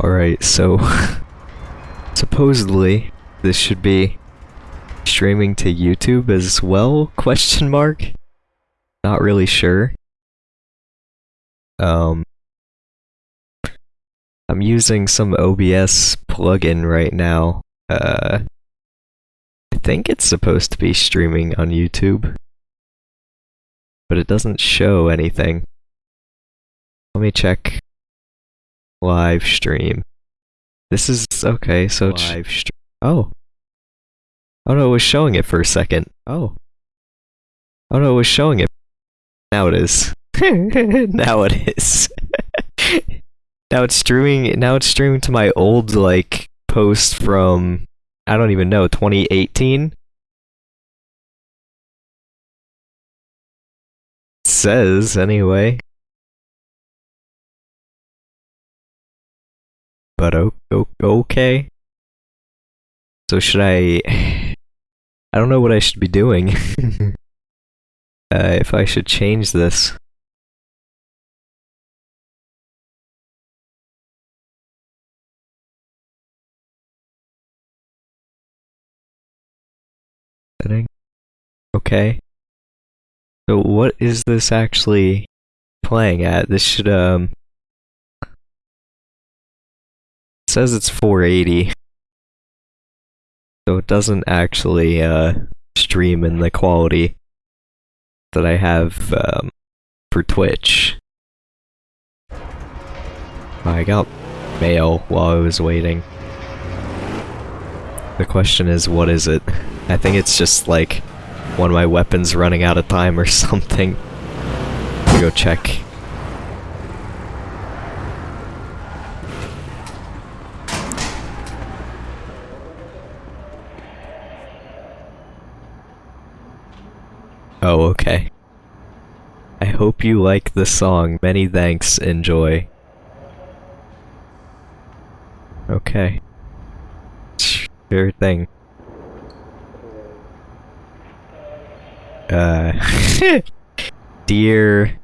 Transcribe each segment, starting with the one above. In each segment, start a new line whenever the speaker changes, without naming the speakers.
Alright, so supposedly this should be streaming to YouTube as well? Question mark? Not really sure. Um I'm using some OBS plugin right now. Uh I think it's supposed to be streaming on YouTube. But it doesn't show anything. Let me check live stream. This is okay, so live stream. Oh. Oh no, it was showing it for a second. Oh. Oh no, it was showing it. Now it is. now it is. now it's streaming now it's streaming to my old like post from I don't even know, 2018? says anyway. But okay. So should I... I don't know what I should be doing. uh, if I should change this. Okay. So what is this actually playing at? This should, um... says it's 480. So it doesn't actually, uh, stream in the quality that I have, um, for Twitch. I got mail while I was waiting. The question is, what is it? I think it's just, like, one of my weapons running out of time or something. Go check. Oh, okay. I hope you like the song. Many thanks. Enjoy. Okay. Sure thing. Uh, dear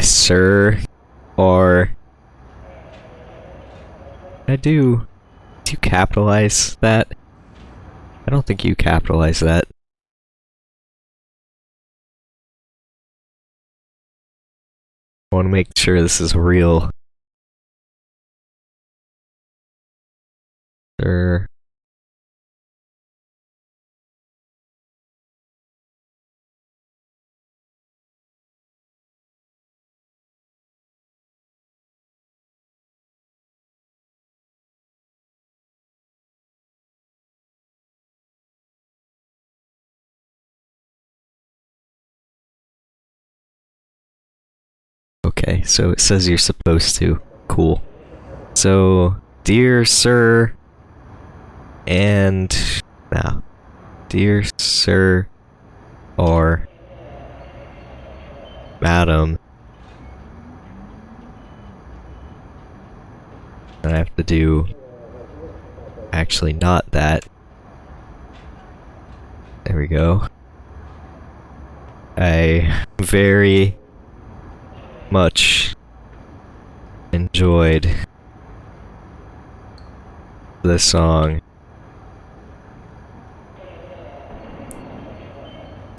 sir, or I do. Do you capitalize that? I don't think you capitalize that. I want to make sure this is real. Sir. Okay, so it says you're supposed to. Cool. So, dear sir, and now, dear sir, or madam, I have to do actually not that. There we go. I very much enjoyed this song.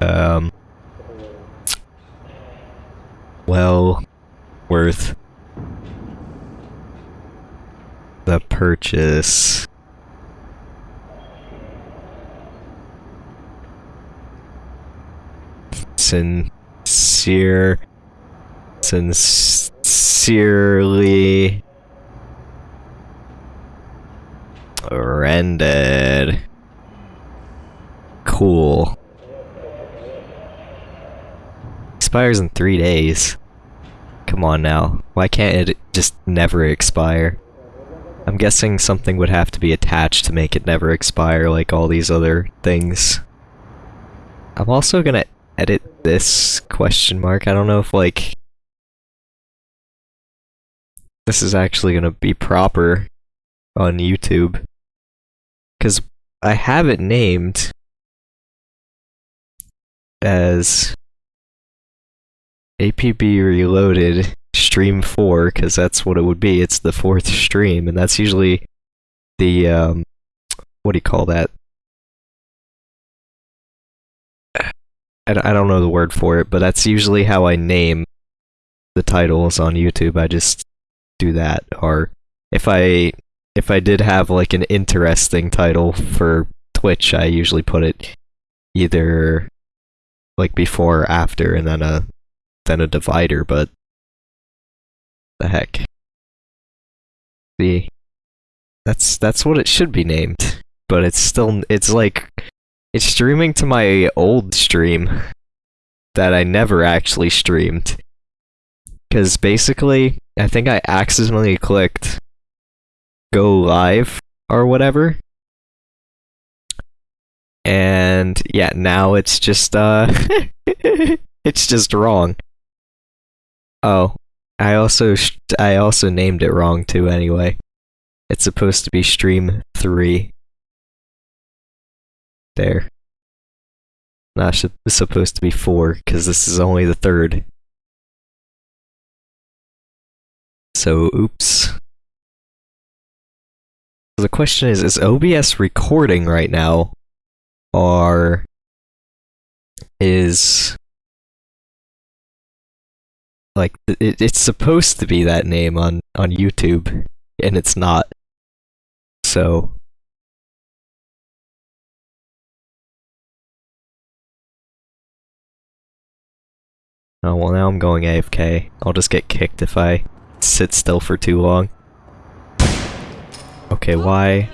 um, well worth the purchase. Sincere, sincerely rendered. Cool. Expires in three days. Come on now. Why can't it just never expire? I'm guessing something would have to be attached to make it never expire like all these other things. I'm also gonna edit this question mark. I don't know if like this is actually gonna be proper on YouTube. Cause I have it named as APB Reloaded Stream 4, because that's what it would be. It's the fourth stream, and that's usually the, um, what do you call that? I, don't know the word for it, but that's usually how I name the titles on YouTube. I just do that. Or if I if I did have like an interesting title for Twitch, I usually put it either like before or after and then a then a divider, but the heck. See that's that's what it should be named. But it's still it's like it's streaming to my old stream that I never actually streamed. Cause basically I think I accidentally clicked go live or whatever. And yeah, now it's just uh it's just wrong. Oh, I also I also named it wrong too anyway. It's supposed to be stream 3. There. Not sh- supposed to be 4 cuz this is only the third. So, oops. The question is, is OBS recording right now? Or is like it, it's supposed to be that name on on YouTube and it's not. So Oh well now I'm going AFK. I'll just get kicked if I sit still for too long. Okay, why?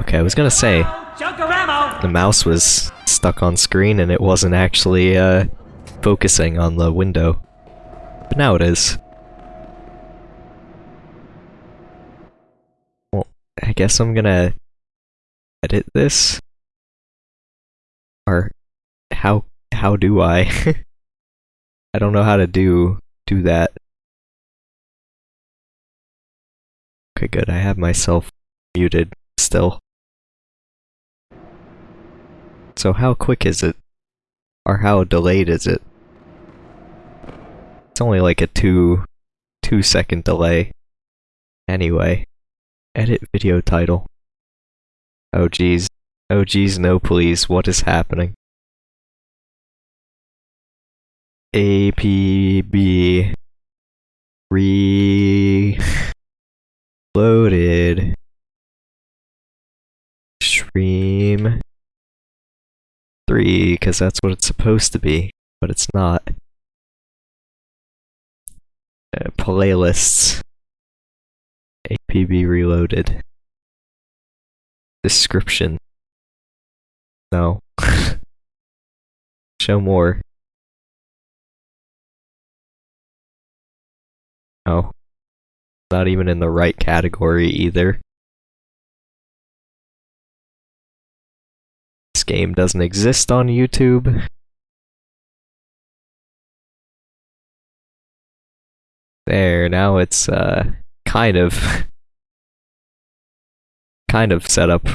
Okay, I was gonna say the mouse was stuck on screen and it wasn't actually uh, focusing on the window. But now it is. Well, I guess I'm gonna edit this. Or how how do I? I don't know how to do do that. Okay, good. I have myself muted still. So how quick is it? Or how delayed is it? It's only like a two two second delay. Anyway. Edit video title. Oh geez. Oh geez, no please, what is happening? APB Reloaded Stream 3, because that's what it's supposed to be, but it's not. Uh, playlists. APB Reloaded. Description. No. Show more. Oh. Not even in the right category either. This game doesn't exist on YouTube. There, now it's uh kind of kind of set up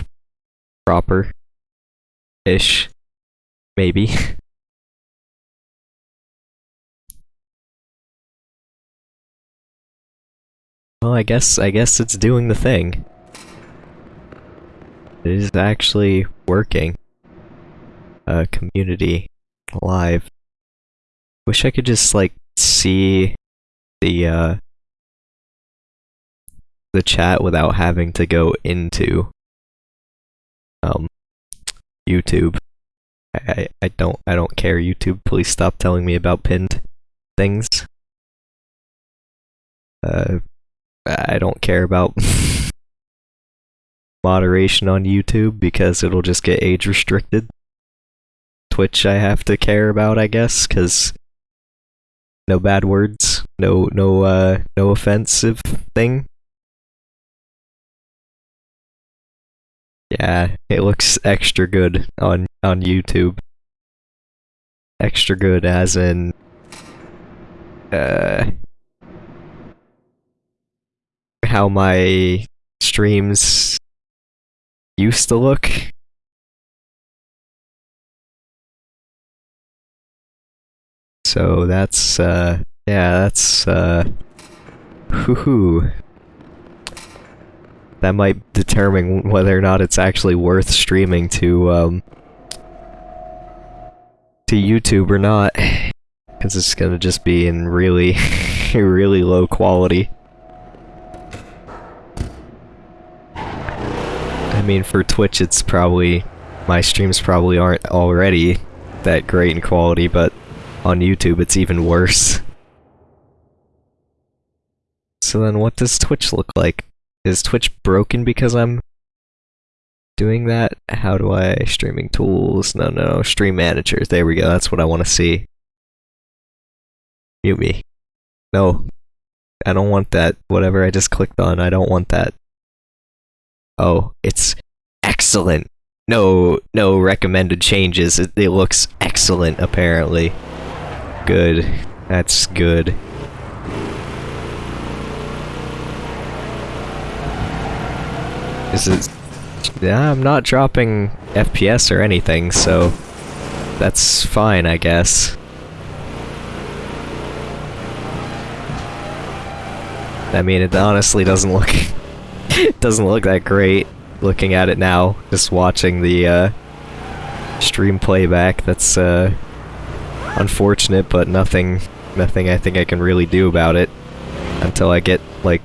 proper ish maybe well i guess i guess it's doing the thing it is actually working A community live wish i could just like see the uh the chat without having to go into um YouTube. I, I, don't I don't care YouTube. Please stop telling me about pinned things. Uh I don't care about moderation on YouTube because it'll just get age restricted. Twitch I have to care about, I guess, cuz no bad words, no no uh no offensive thing. Yeah, it looks extra good on on YouTube. Extra good as in uh how my streams used to look. So that's, uh, yeah, that's, uh, hoo That might determine whether or not it's actually worth streaming to, um, to YouTube or not. Because it's gonna just be in really, really low quality. Mean, for Twitch, it's probably... My streams probably aren't already that great in quality, but on YouTube, it's even worse. So then what does Twitch look like? Is Twitch broken because I'm doing that? How do I... Streaming tools? No, no, stream managers. There we go, that's what I want to see. Mute me. No. I don't want that. Whatever I just clicked on, I don't want that. Oh, it's excellent. No, no recommended changes. It, it looks excellent, apparently. Good. That's good. This Is. Yeah, I'm not dropping FPS or anything, so... That's fine, I guess. I mean, it honestly doesn't look... doesn't look that great looking at it now, just watching the uh, stream playback. That's uh, unfortunate, but nothing, nothing I think I can really do about it until I get like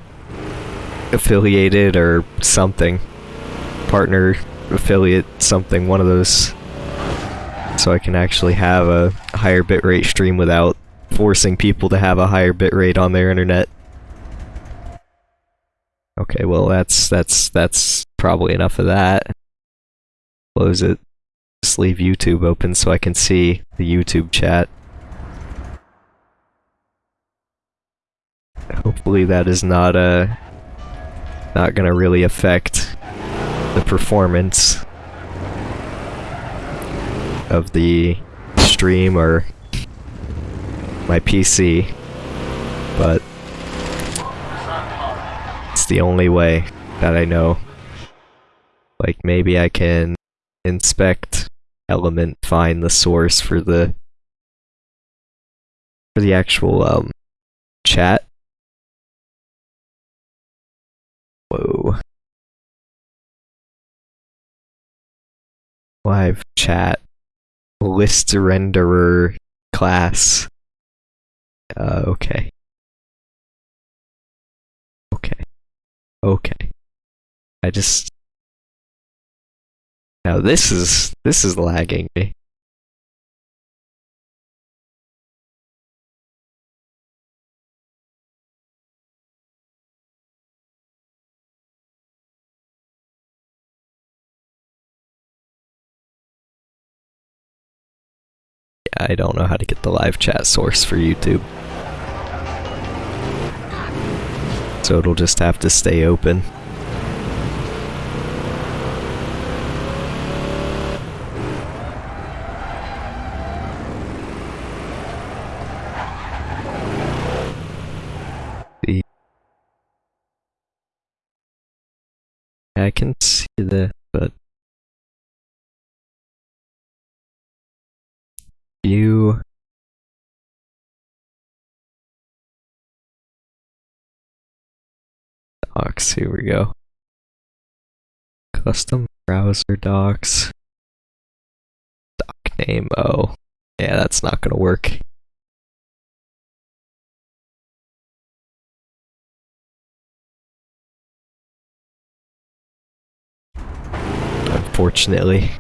affiliated or something, partner, affiliate, something, one of those, so I can actually have a higher bitrate stream without forcing people to have a higher bitrate on their internet. Okay, well that's that's that's probably enough of that. Close it. Just leave YouTube open so I can see the YouTube chat. Hopefully that is not uh not gonna really affect the performance of the stream or my PC, but the only way that I know. Like, maybe I can inspect element, find the source for the for the actual um chat. Whoa. Live chat. List renderer class. Uh. Okay. Okay. I just... Now this is... this is lagging me. I don't know how to get the live chat source for YouTube. So it'll just have to stay open. I can see this, but docs. Here we go. Custom browser docs. Doc name. Oh, yeah, that's not gonna work. Unfortunately.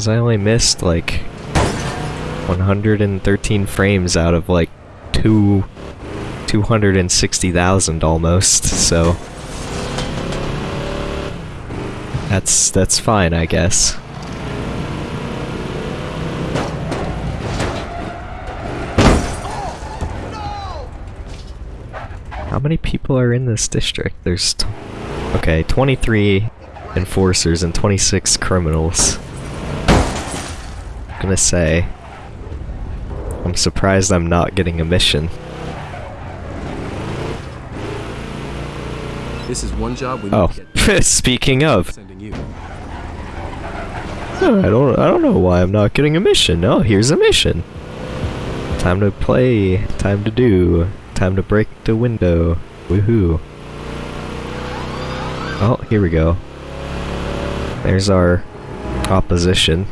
Because I only missed like 113 frames out of like two 260,000 almost, so that's that's fine, I guess. How many people are in this district? There's okay, 23 enforcers and 26 criminals. Gonna say, I'm surprised I'm not getting a mission.
This is one job we
Oh,
need to oh, get
speaking of. Oh, I don't I don't know why I'm not getting a mission. Oh, here's a mission. Time to play, time to do, time to break the window. Woohoo. Oh, here we go. There's our opposition.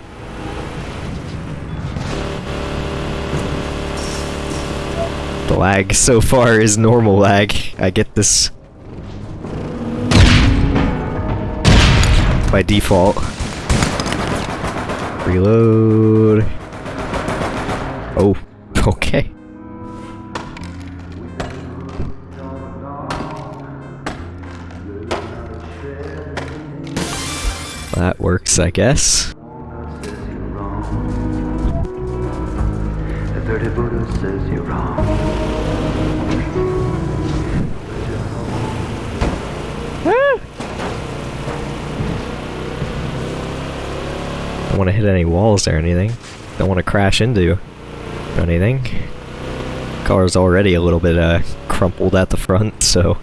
Lag so far is normal lag. I get this by default. Reload. Oh, okay. That works, I guess.
Buddha says you're wrong.
Don't want to hit any walls or anything. Don't want to crash into anything. Car's already a little bit uh, crumpled at the front, so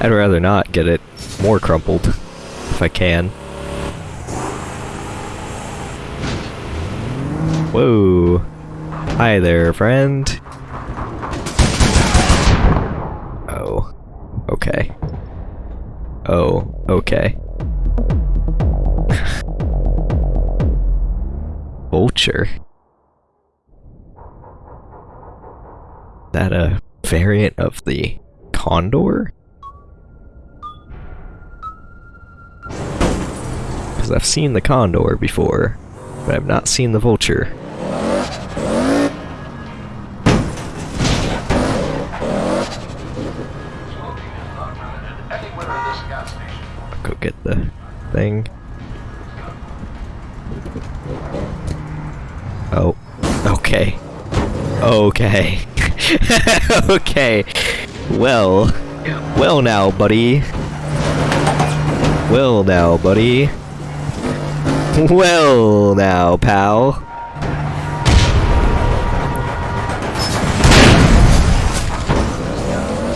I'd rather not get it more crumpled if I can. Whoa. Hi there, friend. Oh. Okay. Oh, okay. Vulture. That a variant of the condor? Because I've seen the condor before, but I've not seen the vulture. Go get the thing. Oh, okay. Okay. okay. Well. Well now, buddy. Well now, buddy. Well now, pal.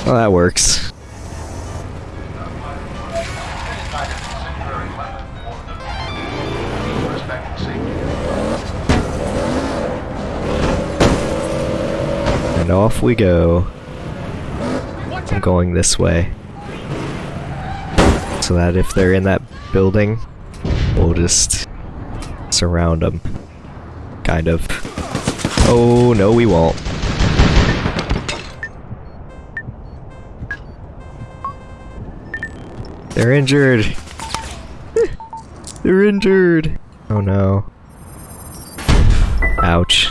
Well, that works. And off we go. I'm going this way. So that if they're in that building, we'll just surround them. Kind of. Oh, no we won't. They're injured! They're injured! Oh no. Ouch.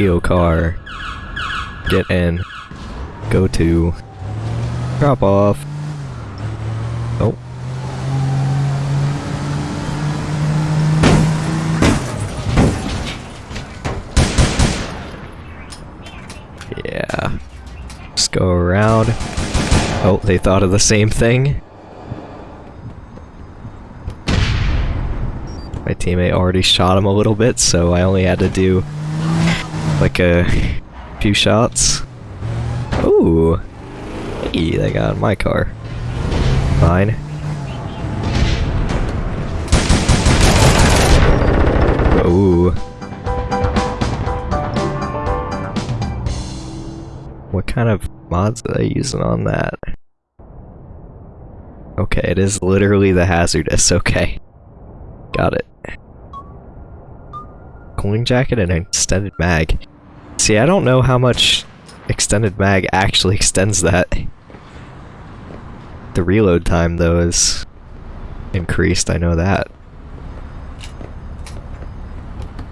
Steel car. Get in. Go to. Drop off. Oh. Yeah. Just go around. Oh, they thought of the same thing. My teammate already shot him a little bit, so I only had to do like a few shots. Ooh. Hey, they got my car. Fine. Ooh. What kind of mods are they using on that? Okay, it is literally the hazardous, okay. Got it. Cooling jacket and an extended mag. See, I don't know how much extended mag actually extends that. The reload time, though, is increased, I know that.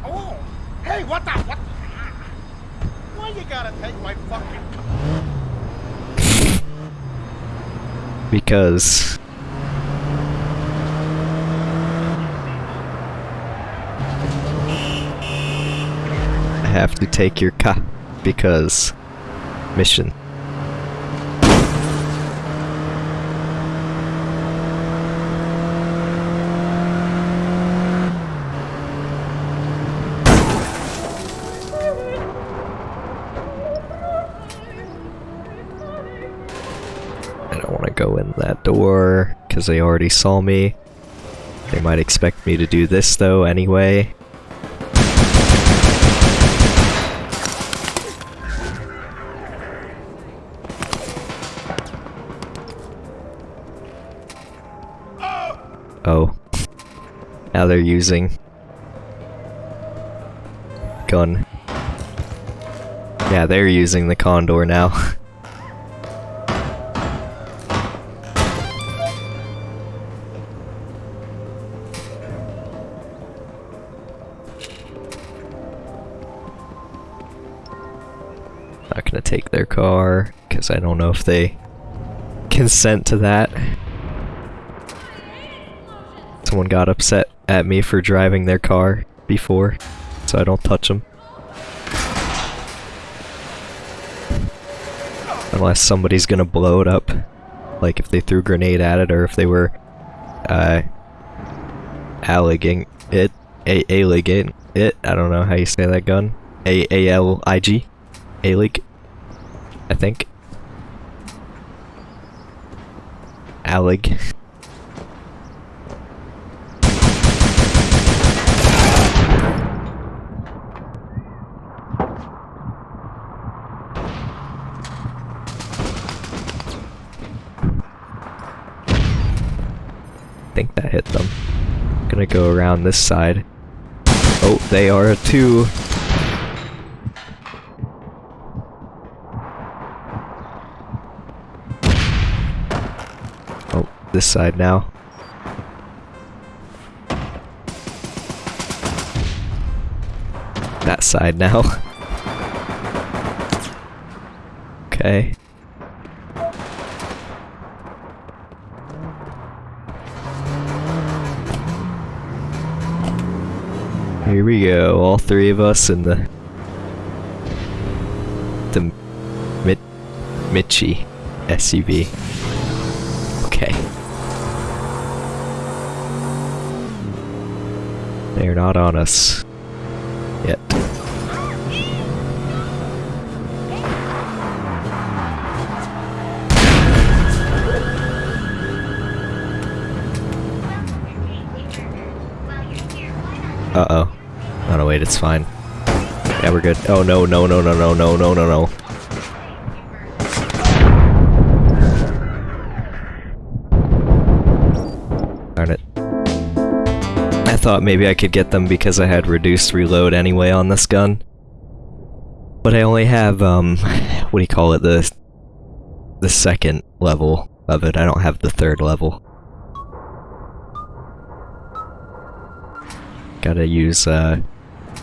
Oh, hey, what the, what the, why you gotta take my fucking...
because... have to take your car because mission. I don't want to go in that door because they already saw me. They might expect me to do this though anyway. They're using gun. Yeah, they're using the condor now. Not gonna take their car, because I don't know if they consent to that. Someone got upset at me for driving their car before, so I don't touch them. Unless somebody's gonna blow it up. Like if they threw a grenade at it or if they were, uh, alliging it, a alliging it, I don't know how you say that gun. A-A-L-I-G? A-lig? I think. Allig. think that hit them. Gonna go around this side. Oh, they are too. Oh, this side now. That side now. okay. Here we go, all three of us in the the Mit Michi SUV. Okay. They're not on us it's fine. Yeah, we're good. Oh no, no, no, no, no, no, no, no, no. Darn it. I thought maybe I could get them because I had reduced reload anyway on this gun. But I only have, um, what do you call it, the, the second level of it. I don't have the third level. Gotta use, uh,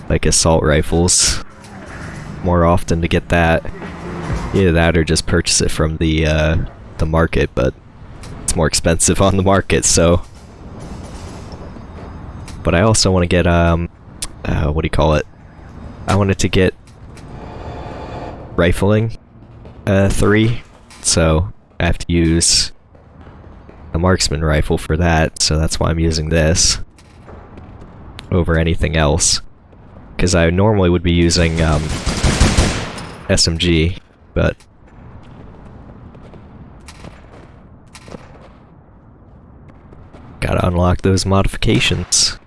like assault rifles more often to get that. Either that or just purchase it from the, uh, the market, but it's more expensive on the market, so... But I also want to get, um, uh, what do you call it? I wanted to get rifling, uh, 3, so I have to use a marksman rifle for that, so that's why I'm using this over anything else. Because I normally would be using um, SMG, but... Gotta unlock those modifications.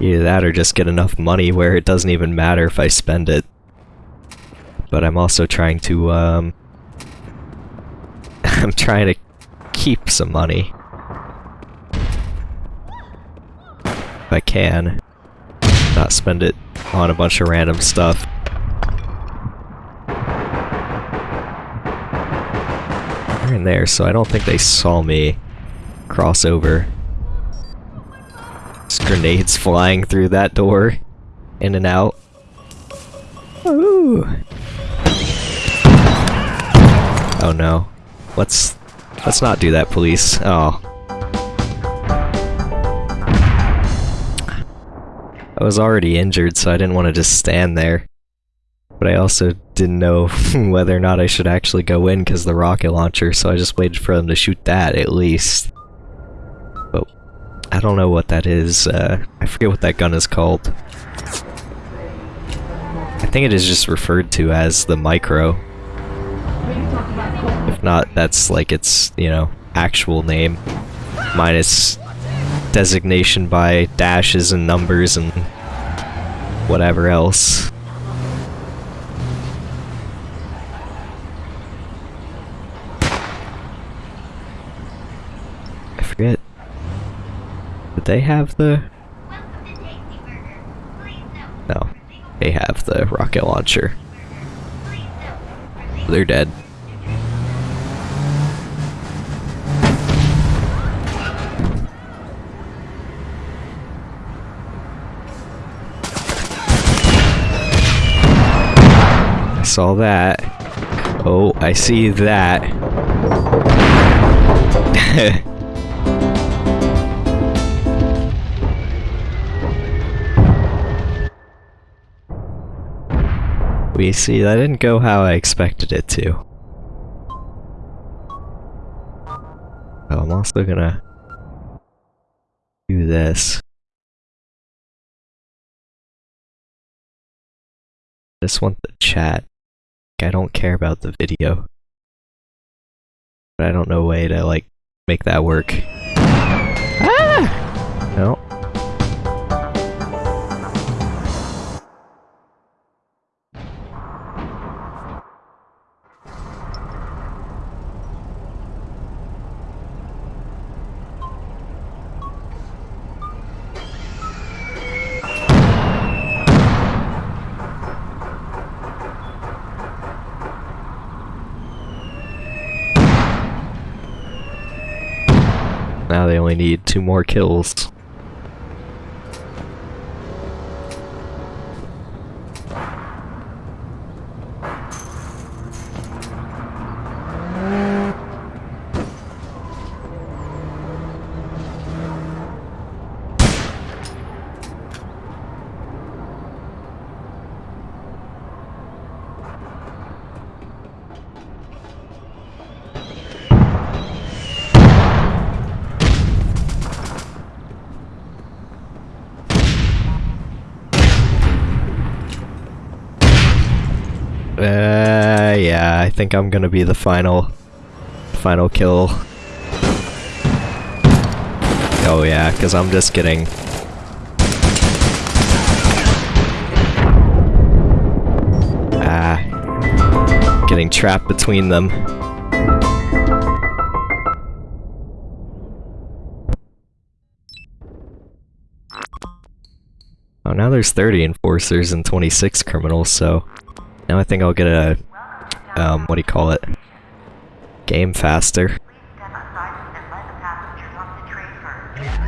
Either that or just get enough money where it doesn't even matter if I spend it. But I'm also trying to, um... I'm trying to keep some money. I can. Not spend it on a bunch of random stuff. They're in there, so I don't think they saw me cross over. There's grenades flying through that door. In and out. Ooh. Oh no. Let's let's not do that, police. Oh. I was already injured, so I didn't want to just stand there. But I also didn't know whether or not I should actually go in because the rocket launcher, so I just waited for them to shoot that at least. But I don't know what that is. Uh, I forget what that gun is called. I think it is just referred to as the micro. If not, that's like its, you know, actual name. Minus designation by dashes and numbers and whatever else. I forget. Did they have the... No. They have the rocket launcher. They're dead. Saw that. Oh, I see that. we see, that didn't go how I expected it to. I'm also gonna do this. just want the chat. I don't care about the video. But I don't know a way to, like, make that work. Ah! No. Need two more kills. Uh, yeah, I think I'm gonna be the final, final kill. Oh yeah, because I'm just getting... Ah, getting trapped between them. Oh, now there's 30 enforcers and 26 criminals, so... Now I think I'll get a, um, what do you call it? Game faster.
Step outside and let the passengers off the train first. Please step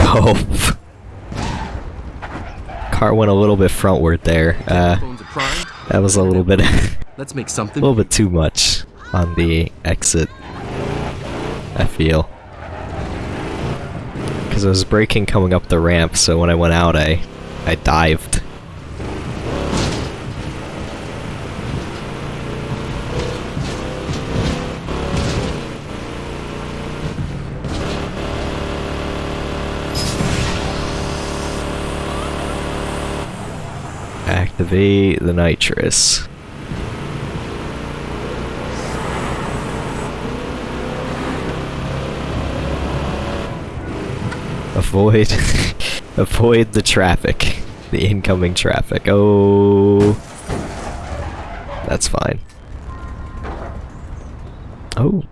Oh. Car went a little bit frontward there. Uh,
Phones are primed.
that was a little bit, a
Let's make something.
little bit too much on the exit. I feel. Because I was braking coming up the ramp, so when I went out, I, I dived. Activate the nitrous. Avoid, avoid the traffic, the incoming traffic. Oh, that's fine. Oh.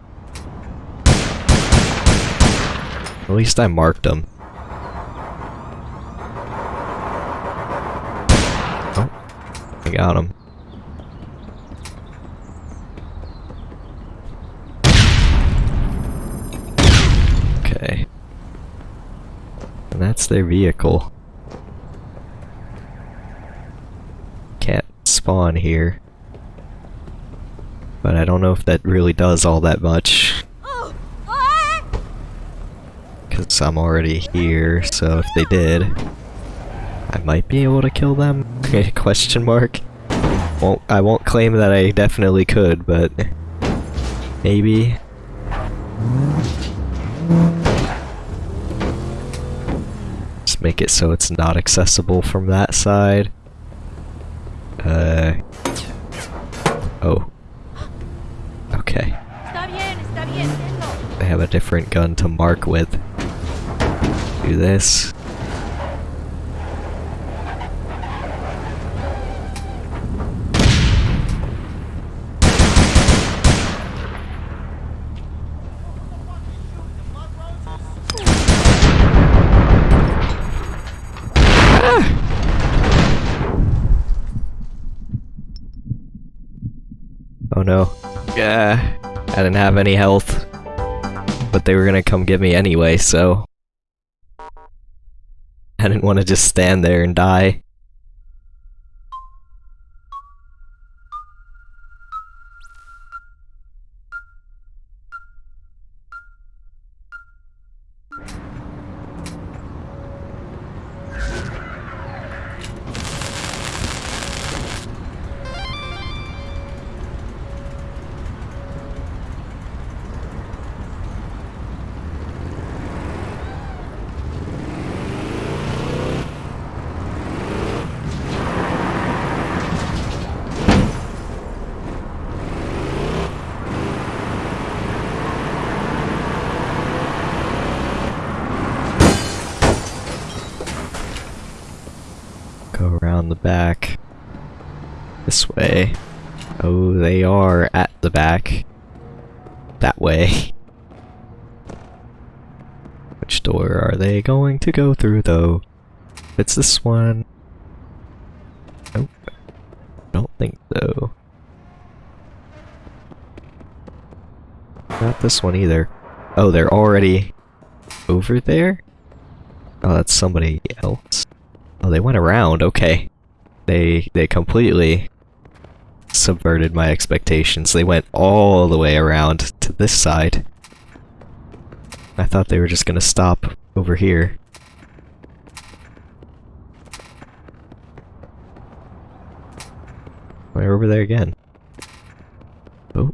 At least I marked them. Oh, I got him. Okay. That's their vehicle. Can't spawn here. But I don't know if that really does all that much. Because I'm already here, so if they did, I might be able to kill them? Question mark. Won't, I won't claim that I definitely could, but maybe. Make it so it's not accessible from that side. Uh. Oh. Okay. They have a different gun to mark with. Do this. Oh no. Yeah, I didn't have any health. But they were gonna come get me anyway, so. I didn't want to just stand there and die. To go through, though? It's this one. Nope. Don't think so. Not this one either. Oh, they're already over there? Oh, that's somebody else. Oh, they went around. Okay. They they completely subverted my expectations. They went all the way around to this side. I thought they were just gonna stop over here. They're over there again. Oh.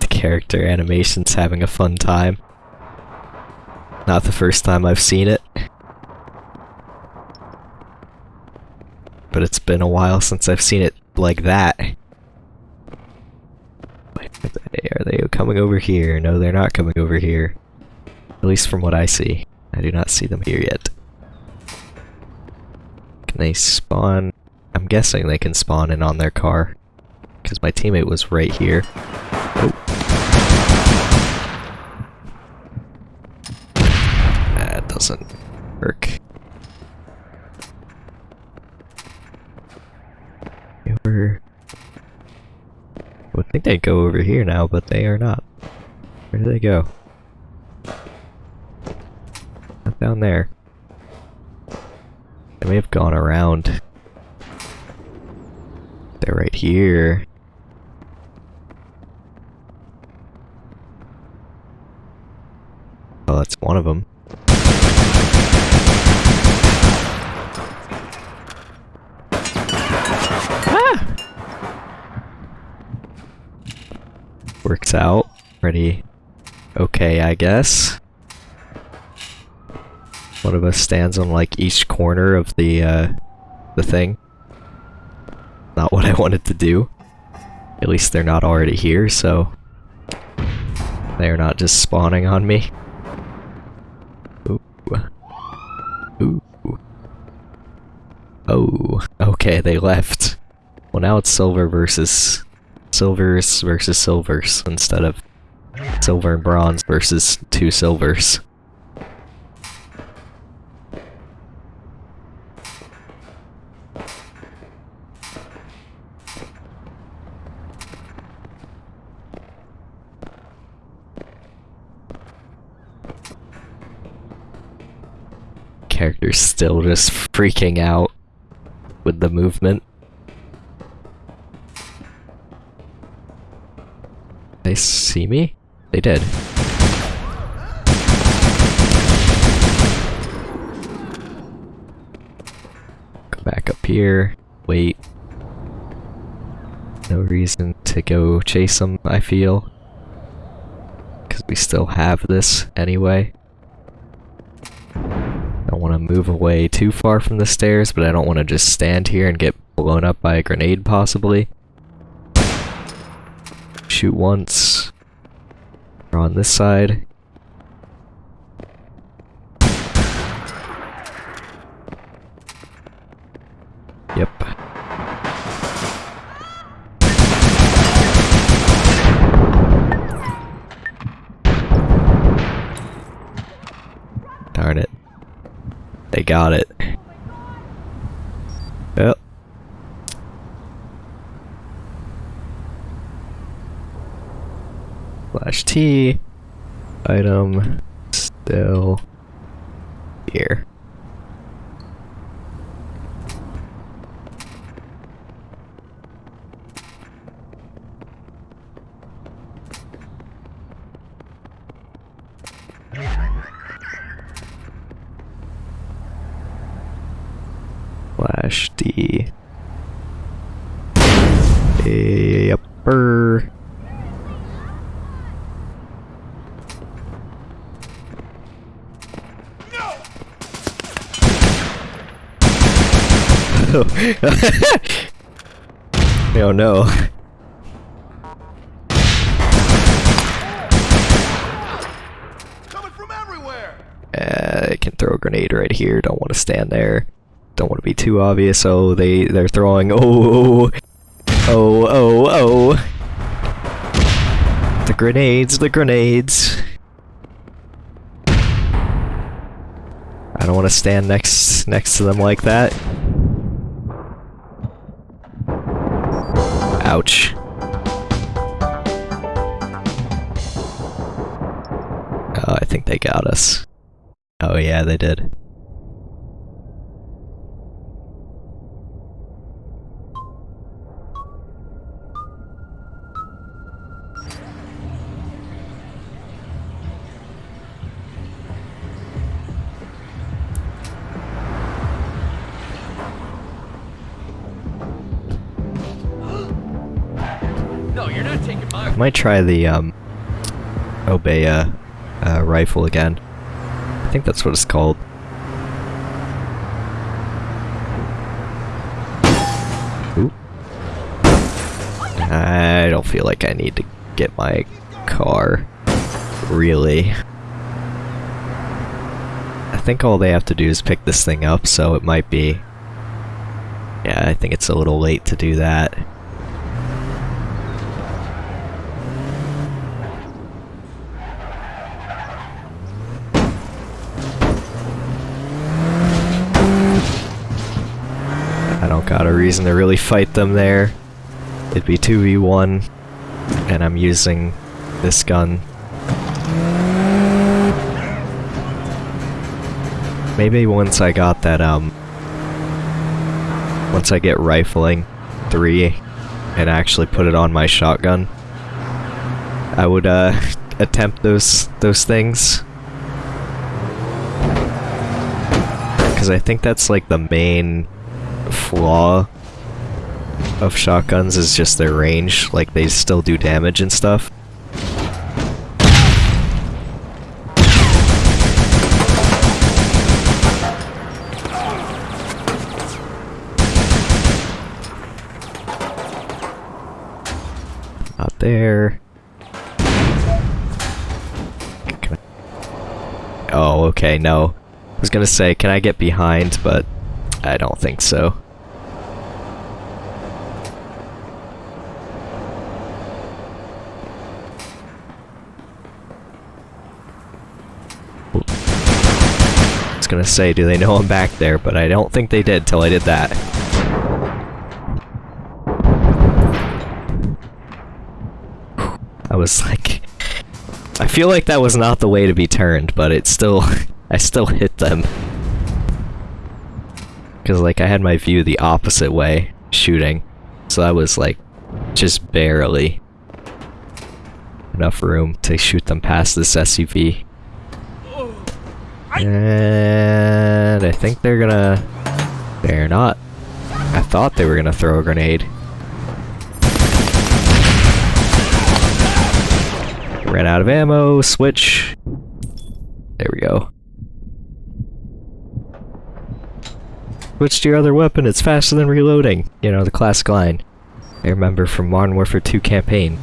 the character animation's having a fun time. Not the first time I've seen it. But it's been a while since I've seen it like that. Are they, coming over here? No, they're not coming over here. At least from what I see. I do not see them here yet. Can they spawn? I'm guessing they can spawn in on their car. Because my teammate was right here. Oh. That doesn't work. I would think they'd go over here now, but they are not. Where do they go? Not down there. They may have gone around. They're right here. Oh, that's one of them. Works out. Pretty okay, I guess. One of us stands on like each corner of the uh, the thing. Not what I wanted to do. At least they're not already here, so they are not just spawning on me. Ooh. Ooh. Oh, okay, they left. Well, now it's silver versus silvers versus silvers instead of silver and bronze versus two silvers. Character's still just freaking out with the movement. See me? They did. Go back up here. Wait. No reason to go chase them, I feel. Because we still have this anyway. I don't want to move away too far from the stairs, but I don't want to just stand here and get blown up by a grenade, possibly. Shoot once. We're on this side. Yep. Darn it. They got it. Yep. Item still here. oh no.
Coming from everywhere!
Uh, I can throw a grenade right here. Don't want to stand there. Don't want to be too obvious. Oh, they they're throwing. Oh, oh, oh, oh. The grenades. The grenades. I don't want to stand next next to them like that. Ouch. Oh, I think they got us. Oh yeah, they did. Might try the um Obeya uh, rifle again. I think that's what it's called. Ooh. I don't feel like I need to get my car. Really. I think all they have to do is pick this thing up, so it might be... Yeah, I think it's a little late to do that. Got a reason to really fight them there. It'd be 2v1, and I'm using this gun. Maybe once I got that, um... Once I get rifling 3 and actually put it on my shotgun, I would, uh, attempt those, those things. Because I think that's, like, the main flaw of shotguns is just their range. Like, they still do damage and stuff. Not there. Oh, okay, no. I was gonna say, can I get behind, but I don't think so. Was gonna say, do they know I'm back there? But I don't think they did till I did that. I was like... I feel like that was not the way to be turned, but it still... I still hit them. Because, like, I had my view the opposite way, shooting. So I was, like, just barely enough room to shoot them past this SUV. And I think they're gonna... They're not. I thought they were gonna throw a grenade. Ran out of ammo, switch. There we go. Switch to your other weapon, it's faster than reloading. You know, the classic line. I remember from Modern Warfare 2 campaign.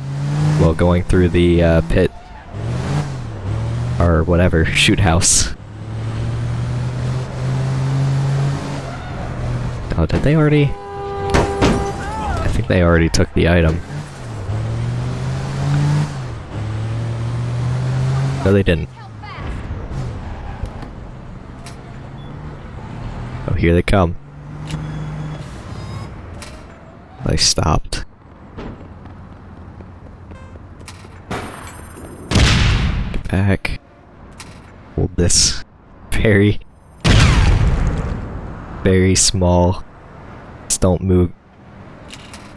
While going through the uh, pit. Or whatever, shoot house. Oh, did they already? I think they already took the item. No, they didn't. Oh, here they come. They stopped. Get back. Hold this. Very, very small. Just don't move.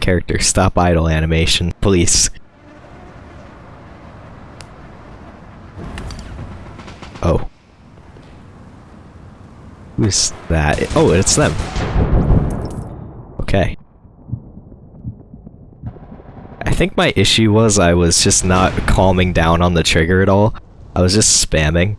Character, stop idle animation, please. Oh. Who's that? Oh, it's them. Okay. I think my issue was I was just not calming down on the trigger at all. I was just spamming.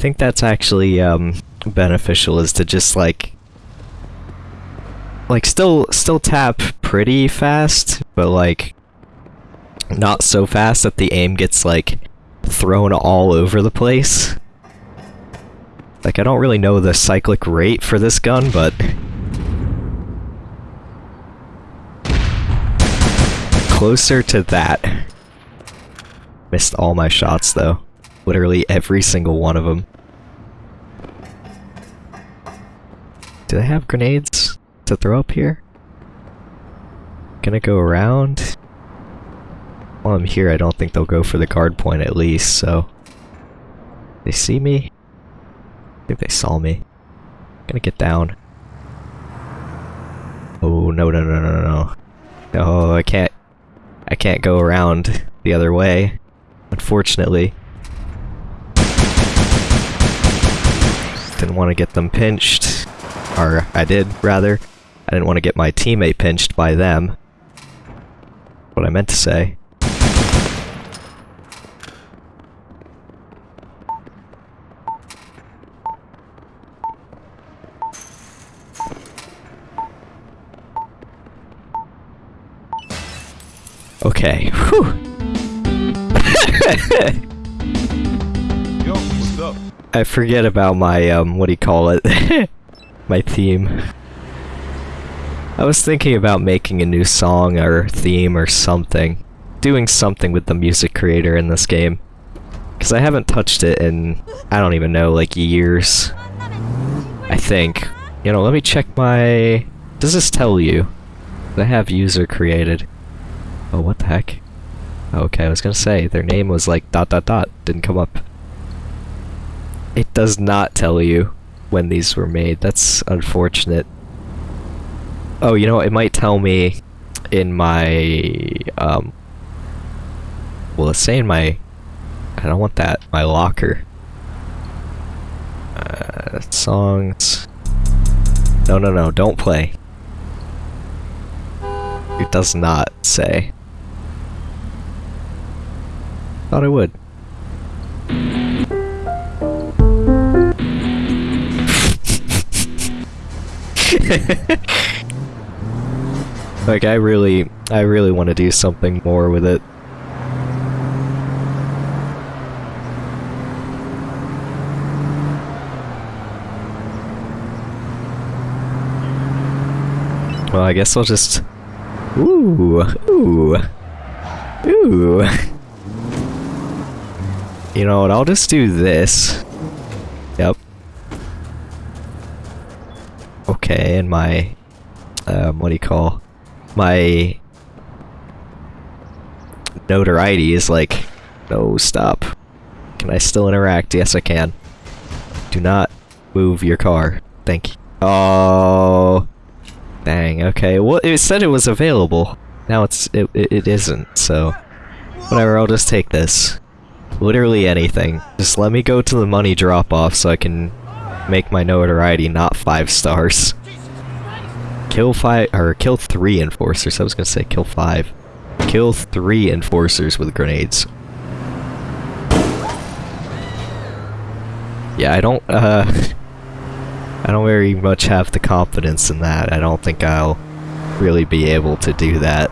Think that's actually um, beneficial is to just like like still still tap pretty fast, but like not so fast that the aim gets like thrown all over the place. Like I don't really know the cyclic rate for this gun, but closer to that. Missed all my shots though. Literally every single one of them. Do they have grenades to throw up here? Gonna go around? While I'm here, I don't think they'll go for the guard point at least, so... They see me? I think they saw me. Gonna get down. Oh, no, no, no, no, no. No, Oh I can't... I can't go around the other way. Unfortunately. Didn't want to get them pinched. Or, I did, rather. I didn't want to get my teammate pinched by them. What I meant to say. Okay. Whew.
Yo, what's up?
I forget about my, um, what do you call it? my theme. I was thinking about making a new song or theme or something. Doing something with the music creator in this game. Because I haven't touched it in, I don't even know, like years. I think. You know, let me check my... Does this tell you? They have user created. Oh, what the heck? Okay, I was gonna say, their name was like dot dot dot, didn't come up. It does not tell you when these were made, that's unfortunate. Oh, you know, it might tell me in my, um, well, let's say in my, I don't want that, my locker. Uh, songs. No, no, no, don't play. It does not say. Thought I would. like I really, I really want to do something more with it. Well, I guess I'll just. Ooh, ooh, ooh. You know what? I'll just do this. Yep. Okay, and my. Um, what do you call? My. Notoriety is like. No, stop. Can I still interact? Yes, I can. Do not move your car. Thank you. Oh. Dang, okay. Well, it said it was available. Now it's it, it, isn't, so whatever, I'll just take this. Literally anything. Just let me go to the money drop-off so I can make my notoriety not five stars. Kill five, or kill three enforcers. I was gonna say kill five. Kill three enforcers with grenades. Yeah, I don't, uh... I don't very much have the confidence in that. I don't think I'll really be able to do that.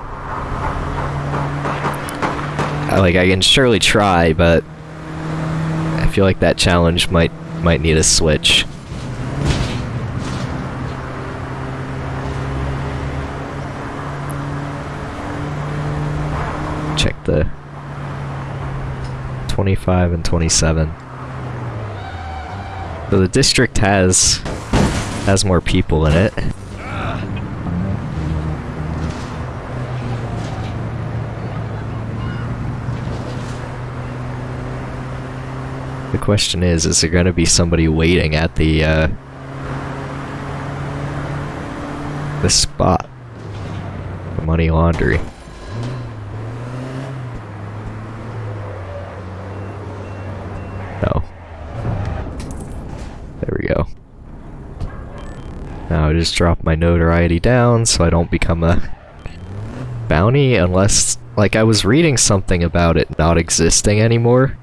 Like, I can surely try, but... I feel like that challenge might might need a switch. Check the 25 and 27. So the district has has more people in it. The question is, is there gonna be somebody waiting at the, uh... The spot? The money laundry. No. There we go. Now I just drop my notoriety down so I don't become a bounty unless, like I was reading something about it not existing anymore.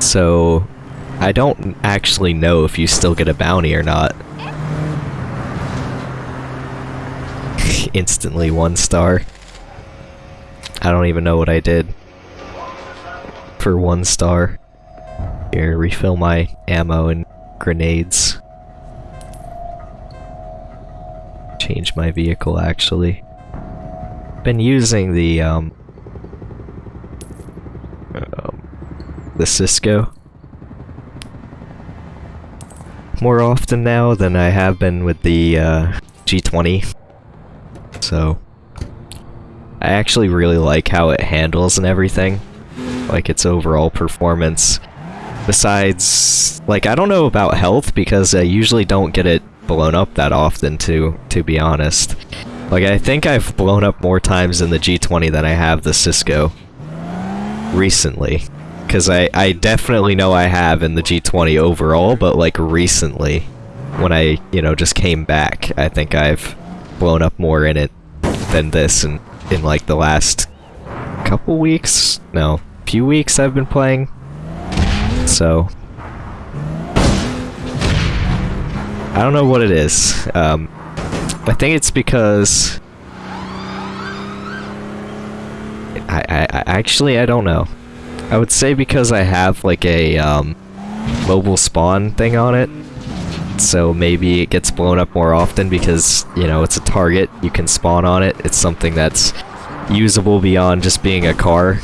So I don't actually know if you still get a bounty or not. Instantly one star. I don't even know what I did for one star. Here, refill my ammo and grenades. Change my vehicle, actually. Been using the, um... um the Cisco. More often now than I have been with the, uh, G20. So... I actually really like how it handles and everything. Like its overall performance. Besides, like, I don't know about health because I usually don't get it blown up that often, to, to be honest. Like, I think I've blown up more times in the G20 than I have the Cisco. Recently. Because I, I definitely know I have in the G20 overall, but, like, recently. When I, you know, just came back, I think I've blown up more in it than this in, in like, the last couple weeks? No, few weeks I've been playing. So... I don't know what it is. Um, I think it's because... I, I, I actually, I don't know. I would say because I have like a um, mobile spawn thing on it. So maybe it gets blown up more often because, you know, it's a target. You can spawn on it. It's something that's usable beyond just being a car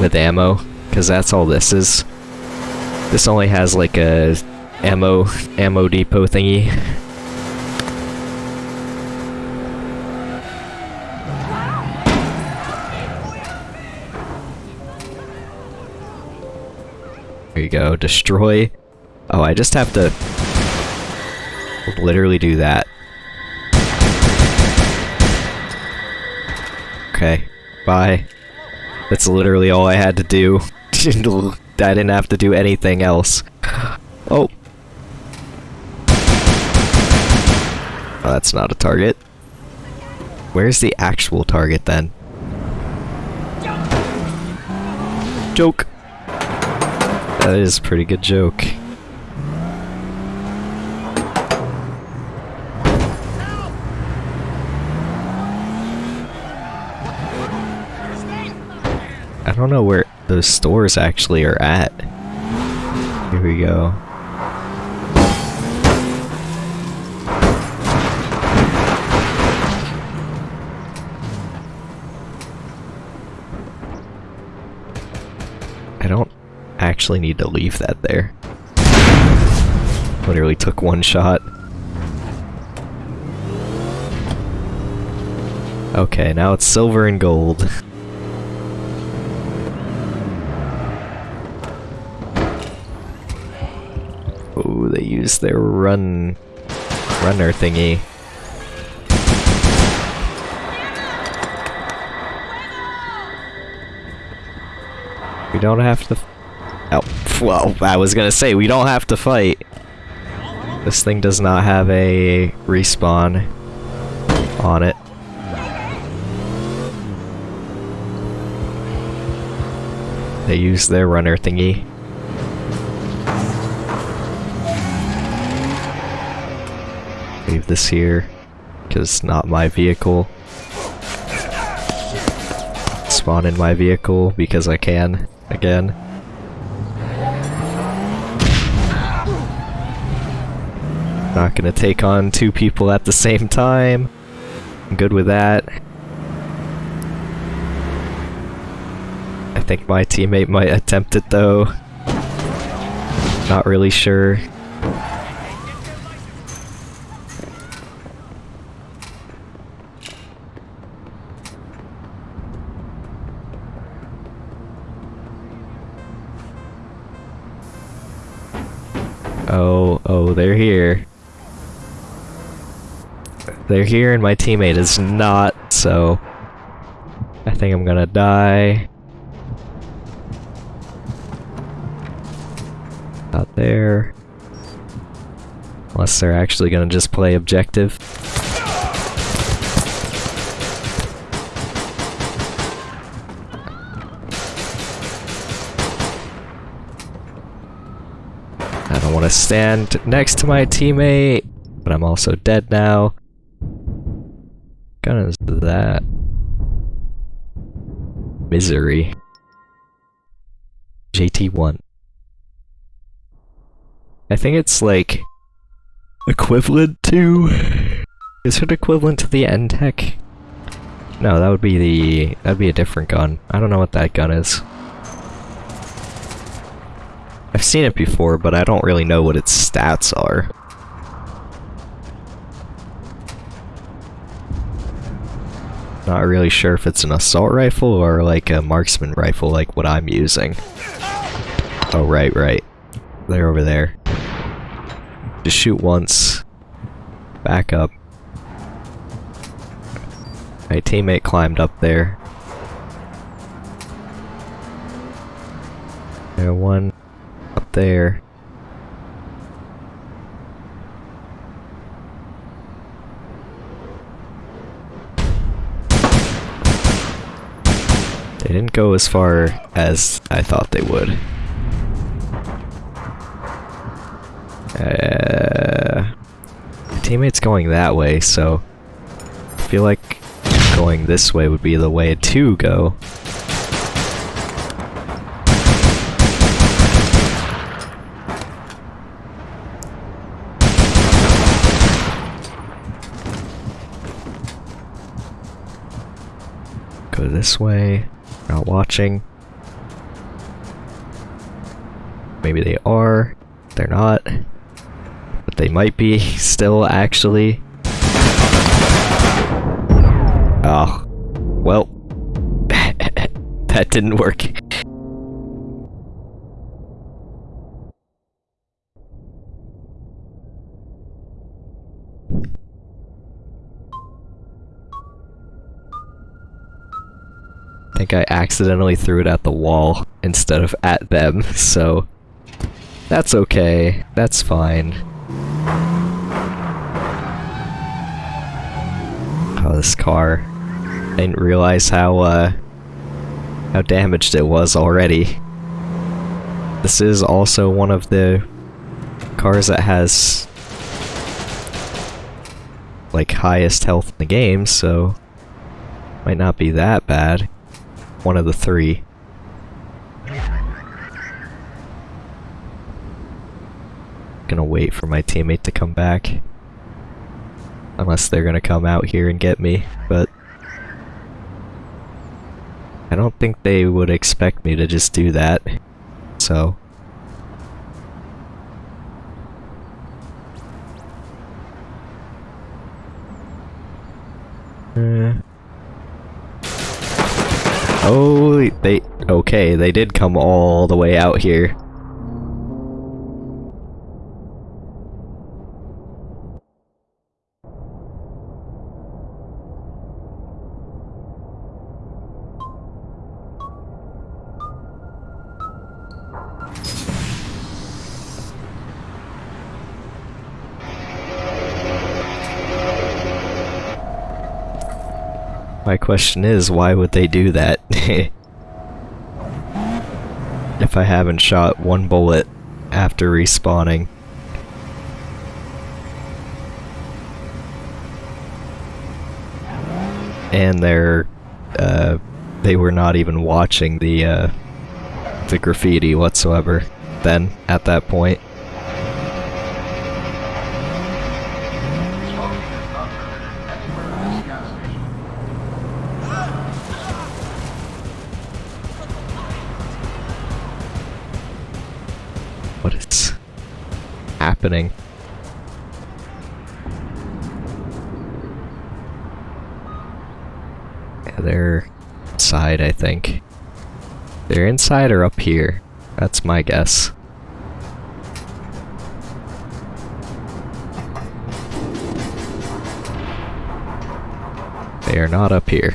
with ammo. Because that's all this is. This only has like a ammo ammo depot thingy. There you go, destroy. Oh, I just have to literally do that. Okay, bye. That's literally all I had to do. I didn't have to do anything else. Oh. Oh, that's not a target. Where's the actual target then? Joke. That is a pretty good joke. I don't know where those stores actually are at. Here we go. I don't actually need to leave that there. Literally took one shot. Okay, now it's silver and gold. their run runner thingy. We don't have to. Oh, well, I was gonna say we don't have to fight. This thing does not have a respawn on it. They use their runner thingy. This here, because it's not my vehicle. Spawn in my vehicle because I can, again. Not gonna take on two people at the same time. I'm good with that. I think my teammate might attempt it though. Not really sure. Oh, oh, they're here. They're here and my teammate is not, so... I think I'm gonna die. Not there. Unless they're actually gonna just play objective. I want to stand next to my teammate, but I'm also dead now. Gun is that? Misery. JT1. I think it's like equivalent to. Is it equivalent to the N-TEC? No, that would be the. That'd be a different gun. I don't know what that gun is. I've seen it before, but I don't really know what its stats are. Not really sure if it's an assault rifle or like a marksman rifle like what I'm using. Oh, right, right. They're over there. Just shoot once. Back up. My teammate climbed up there. There, one there. They didn't go as far as I thought they would. Uh, my teammate's going that way, so I feel like going this way would be the way to go. Go this way. Not watching. Maybe they are. They're not. But they might be still, actually. Oh. Well. that didn't work. Think I accidentally threw it at the wall instead of at them, so that's okay. That's fine. Oh, this car. I didn't realize how, uh, how damaged it was already. This is also one of the cars that has like highest health in the game, so might not be that bad one of the three. Gonna wait for my teammate to come back. Unless they're gonna come out here and get me, but... I don't think they would expect me to just do that, so... Uh, oh, they okay. They did come all the way out here. My question is, why would they do that? if I haven't shot one bullet after respawning. And they're, uh, they were not even watching the, uh, the graffiti whatsoever then, at that point. Inside or up here. That's my guess. They are not up here.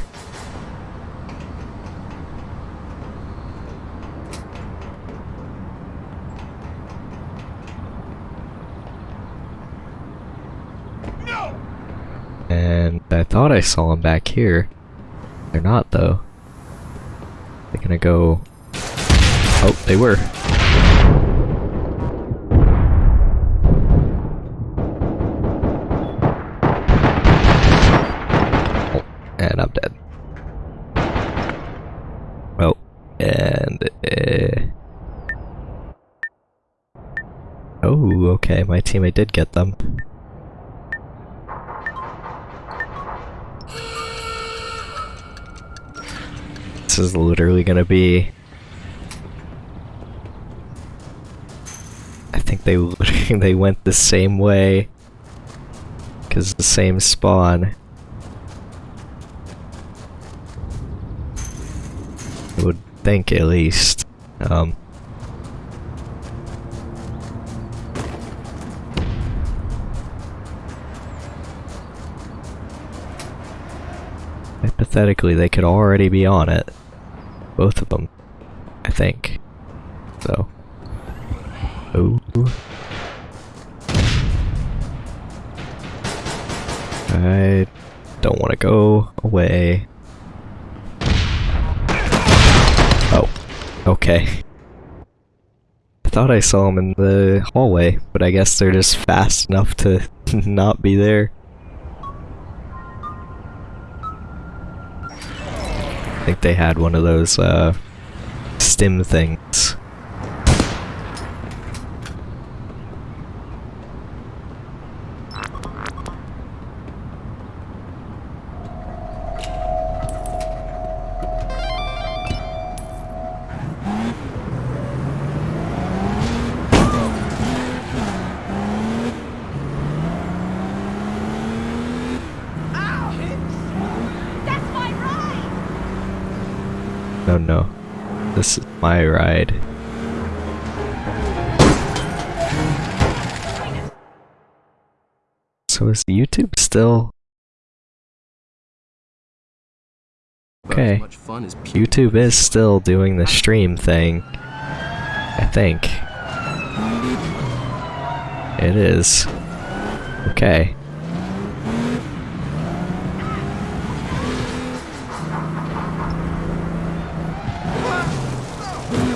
And I thought I saw them back here. They're not though. They're gonna go... Oh, they were. And I'm dead. Oh, and... Uh... Oh, okay, my teammate did get them. This is literally gonna be... I think they they went the same way. Cause the same spawn. I would think at least. Um Hypothetically, they could already be on it. Both of them. I think. So. I don't want to go away. Oh. Okay. I thought I saw them in the hallway, but I guess they're just fast enough to not be there. I think they had one of those uh, stim things. Still... Okay.
Much fun as
YouTube is still doing the stream thing. I think. It is. Okay.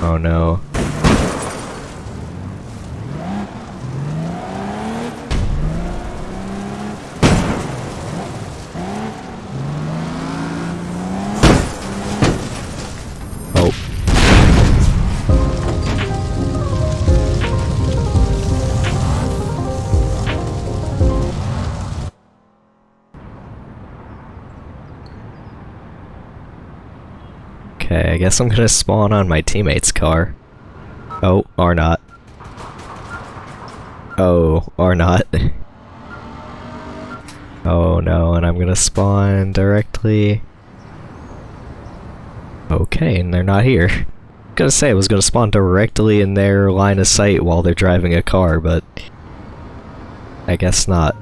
Oh no. Okay, I guess I'm gonna spawn on my teammate's car. Oh, or not. Oh, or not. Oh no, and I'm gonna spawn directly. Okay, and they're not here. I gonna say I was gonna spawn directly in their line of sight while they're driving a car, but I guess not.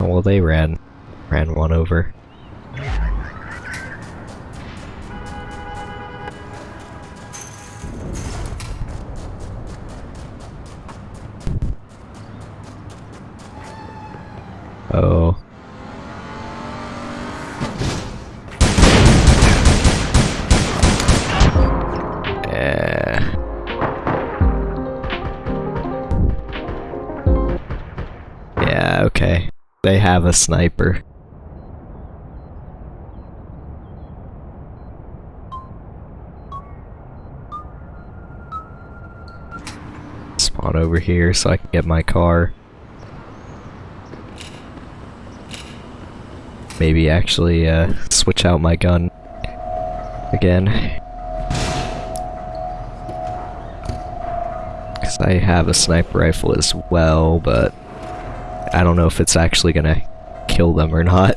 Oh, well, they ran ran one over. Oh. Yeah, okay. They have a sniper. Spawn over here so I can get my car. Maybe actually uh, switch out my gun again. Because I have a sniper rifle as well, but I don't know if it's actually gonna kill them or not.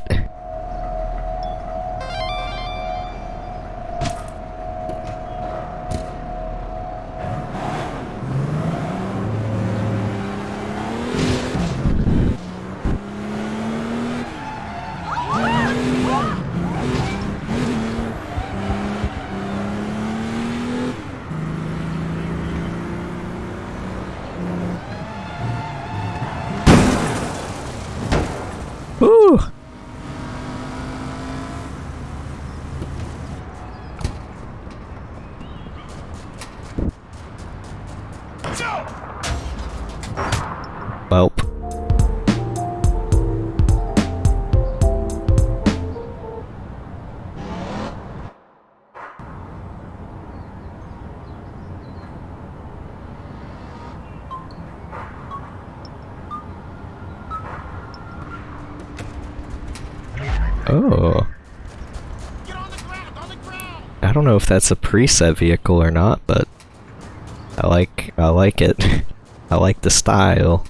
Oh. I don't know if that's a preset vehicle or not, but I like I like it. I like the style.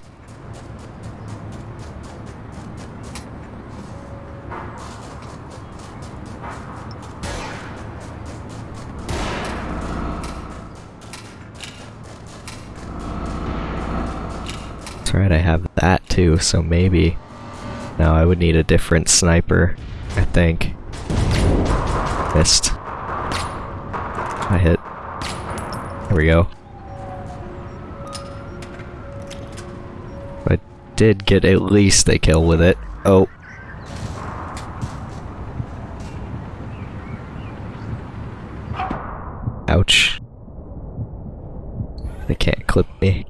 That's right, I have that too, so maybe now I would need a different sniper, I think. Missed. I hit. There we go. I did get at least a kill with it. Oh. Ouch. They can't clip me.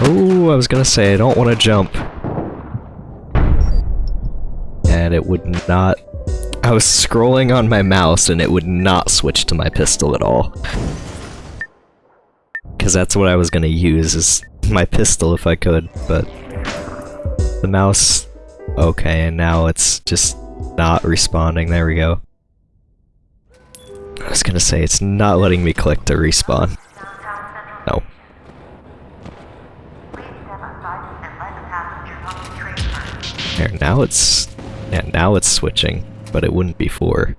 Oh, I was gonna say I don't want to jump. And it would not... I was scrolling on my mouse and it would not switch to my pistol at all. Because that's what I was gonna use, is my pistol if I could, but... The mouse... Okay, and now it's just not responding. There we go. I was gonna say, it's not letting me click to respawn. No. There, now it's... Yeah, now it's switching, but it wouldn't before.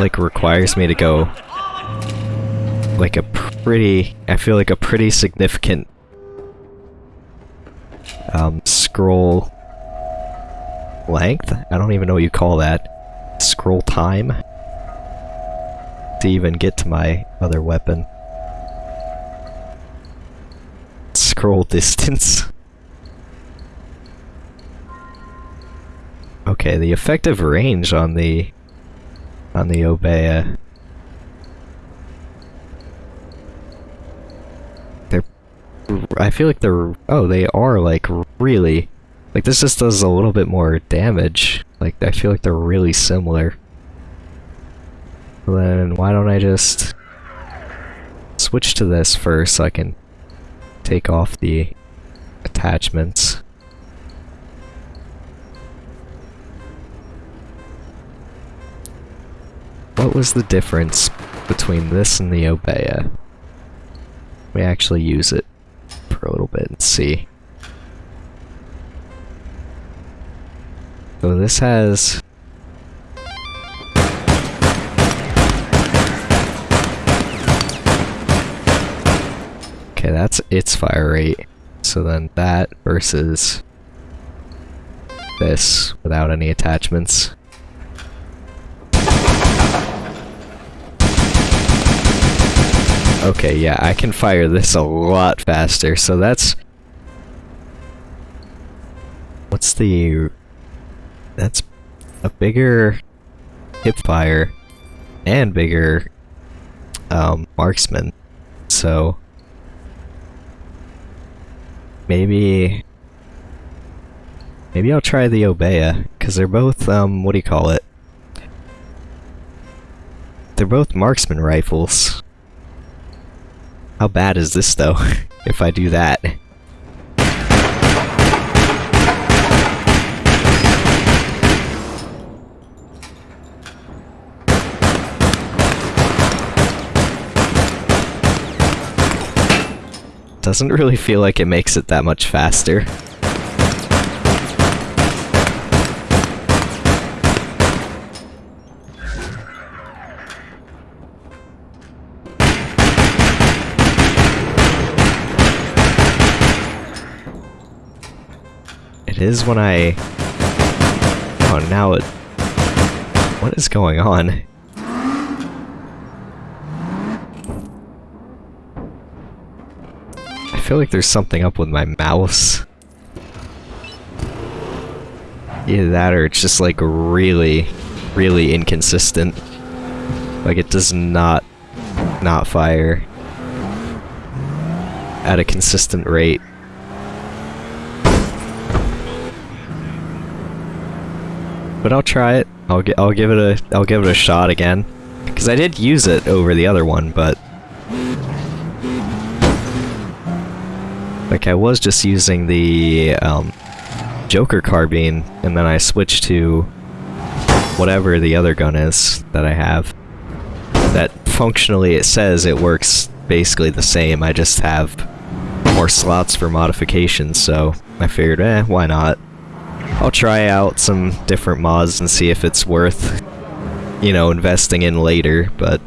Like requires me to go like a pretty I feel like a pretty significant um scroll length? I don't even know what you call that. Scroll time to even get to my other weapon. Scroll distance. Okay, the effective range on the on the Obeya. They're I feel like they're oh, they are like really like this just does a little bit more damage. Like I feel like they're really similar. Then why don't I just switch to this first so I can take off the attachments. What was the difference between this and the Obeya? We actually use it for a little bit and see. So this has... Okay, that's its fire rate. So then that versus this without any attachments. Okay, yeah, I can fire this a lot faster, so that's... What's the... That's a bigger hip fire and bigger um, marksman, so... Maybe... Maybe I'll try the Obeya, because they're both, um, what do you call it? They're both marksman rifles. How bad is this though, if I do that? Doesn't really feel like it makes it that much faster. Is when I... Oh, now it... What is going on? I feel like there's something up with my mouse. Either that or it's just like really, really inconsistent. Like it does not, not fire at a consistent rate. But I'll try it. I'll gi I'll give it a I'll give it a shot again. Cuz I did use it over the other one, but like I was just using the um, Joker carbine and then I switched to whatever the other gun is that I have. That functionally it says it works basically the same. I just have more slots for modifications, so I figured, eh, why not? I'll try out some different mods and see if it's worth, you know, investing in later, but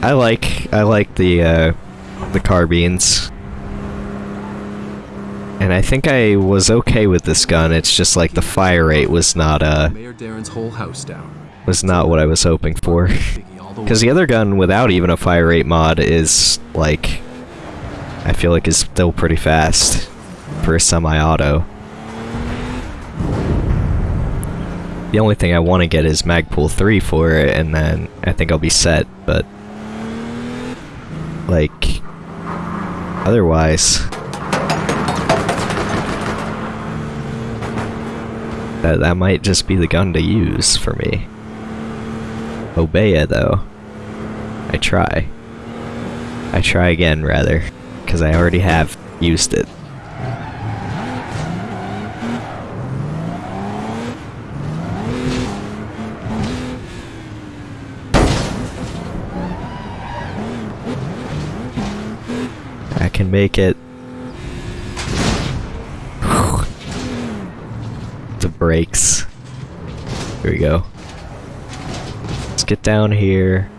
I like I like the uh, the carbines. And I think I was okay with this gun, it's just like the fire rate was not uh
Mayor Darren's whole house down.
was not what I was hoping for.
Biggie all the
Because the other gun without even a fire rate mod is like I feel like is still pretty fast for a semi-auto. The only thing I want to get is Magpul 3 for it, and then I think I'll be set, but... Like... Otherwise... That, that might just be the gun to use for me. Obeya, though. I try. I try again, rather. Because I already have used it. Make it the brakes. Here we go. Let's get down here.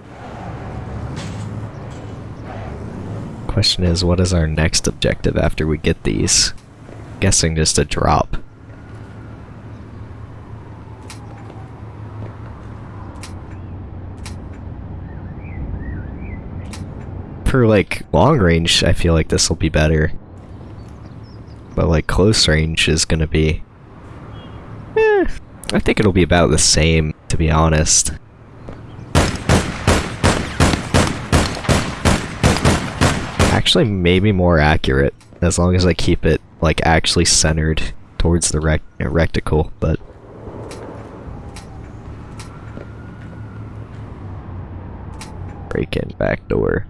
Question is, what is our next objective after we get these? Guessing just a drop. For like long range, I feel like this will be better. But like close range is gonna be I think it'll be about the same, to be honest. Actually, maybe more accurate, as long as I keep it, like, actually centered towards the rec uh, recticle, but... Break in back door.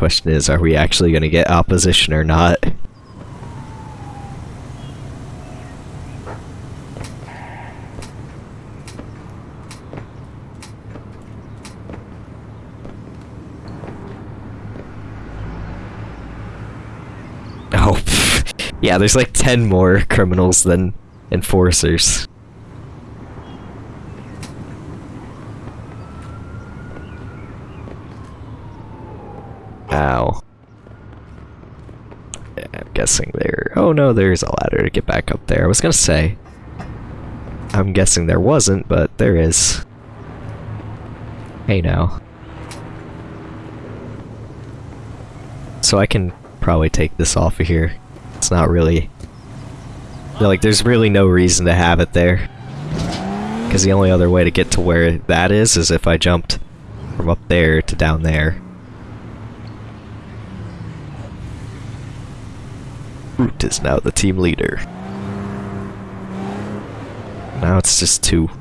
Question is, are we actually gonna get opposition or not? Oh, yeah, there's like 10 more criminals than enforcers. Ow. Yeah, I'm guessing there. Oh no, there's a ladder to get back up there. I was gonna say. I'm guessing there wasn't, but there is. Hey now. So I can probably take this off of here. It's not really... Like, there's really no reason to have it there. Because the only other way to get to where that is, is if I jumped from up there to down there. Root is now the team leader. Now it's just two.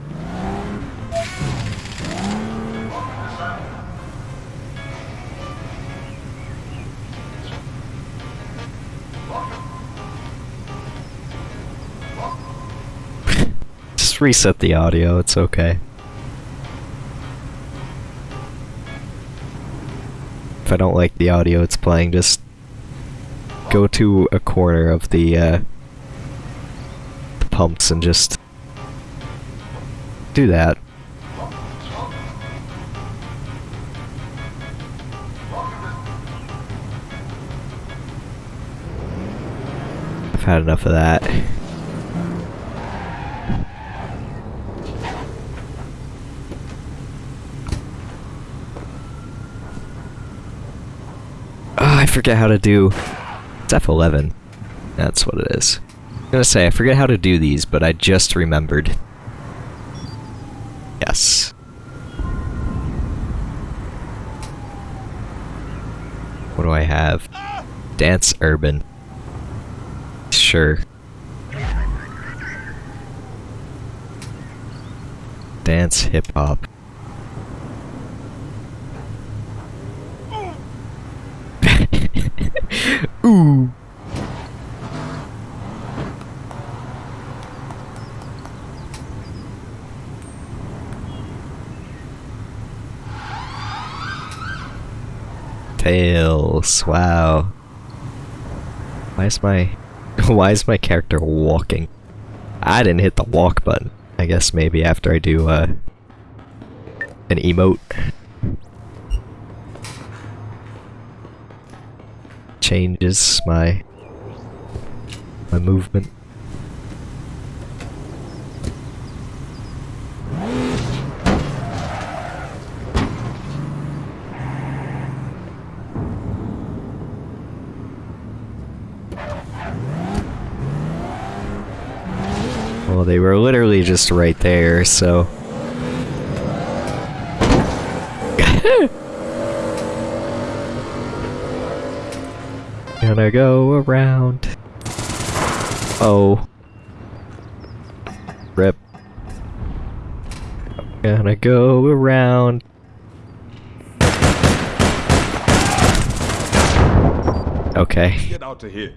Just reset the audio, it's okay. If I don't like the audio it's playing, just go to a corner of the, uh, the pumps and just do that. I've had enough of that. Oh, I forget how to do... It's F11. That's what it is. I'm gonna say, I forget how to do these, but I just remembered. Yes. What do I have? Dance Urban. Sure. Dance Hip Hop. Ooh. Tails, wow. Why is my why is my character walking? I didn't hit the walk button. I guess maybe after I do uh an emote. Changes my my movement. Well, they were literally just right there, so... Gonna go around. Oh. Rip. Gonna go around. Okay.
Get out of here.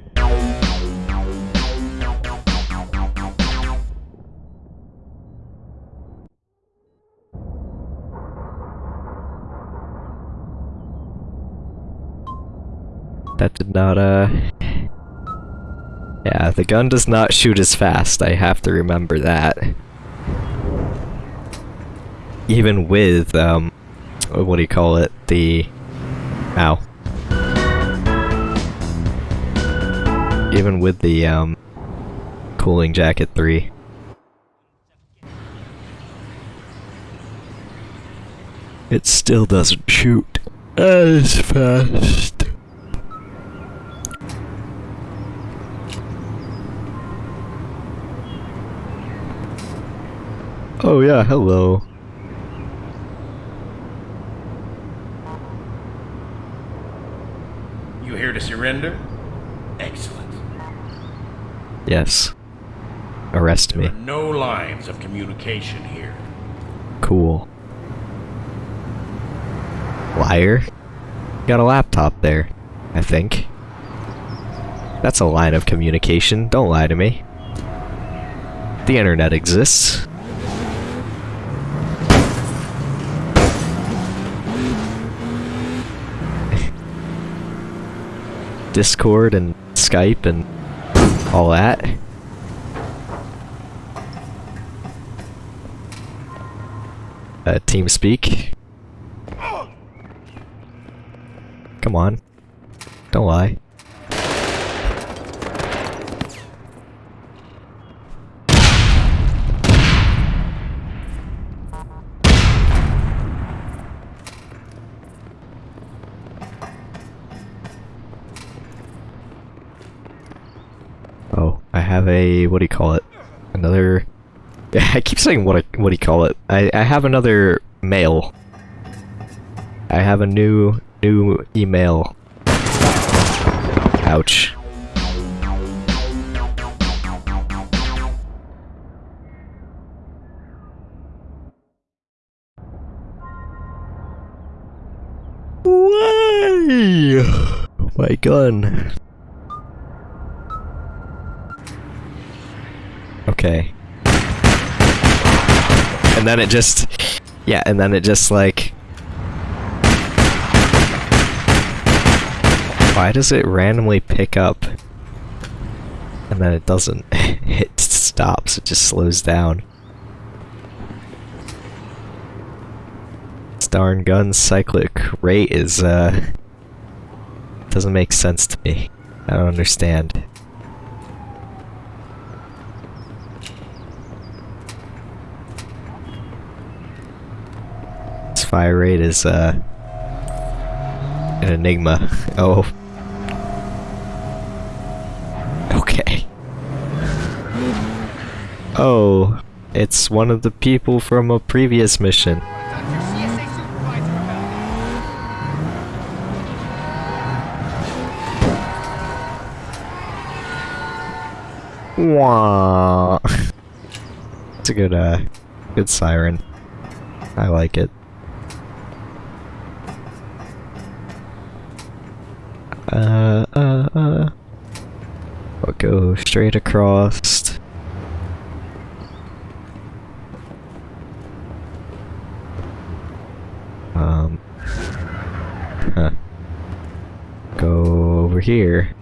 Did not, uh... Yeah, the gun does not shoot as fast, I have to remember that. Even with, um... What do you call it? The... Ow. Even with the, um... Cooling Jacket 3. It still doesn't shoot as fast. Oh yeah, hello.
You here to surrender? Excellent.
Yes. Arrest
There
me.
no lines of communication here.
Cool. Liar. Got a laptop there, I think. That's a line of communication. Don't lie to me. The internet exists. Discord and Skype and all that. Uh, TeamSpeak. Come on. Don't lie. Oh, I have a what do you call it? Another. I keep saying what I, what do you call it? I I have another mail. I have a new new email. Ouch. My gun. Okay. And then it just, yeah, and then it just like, why does it randomly pick up? And then it doesn't, it stops, it just slows down. This darn gun cyclic rate is, uh, doesn't make sense to me. I don't understand. Fire rate is uh an enigma. Oh. Okay. Oh, it's one of the people from a previous mission. Wah. It's a good uh good siren. I like it. Uh, uh, uh. I'll straight across. Um. Huh. Go over here.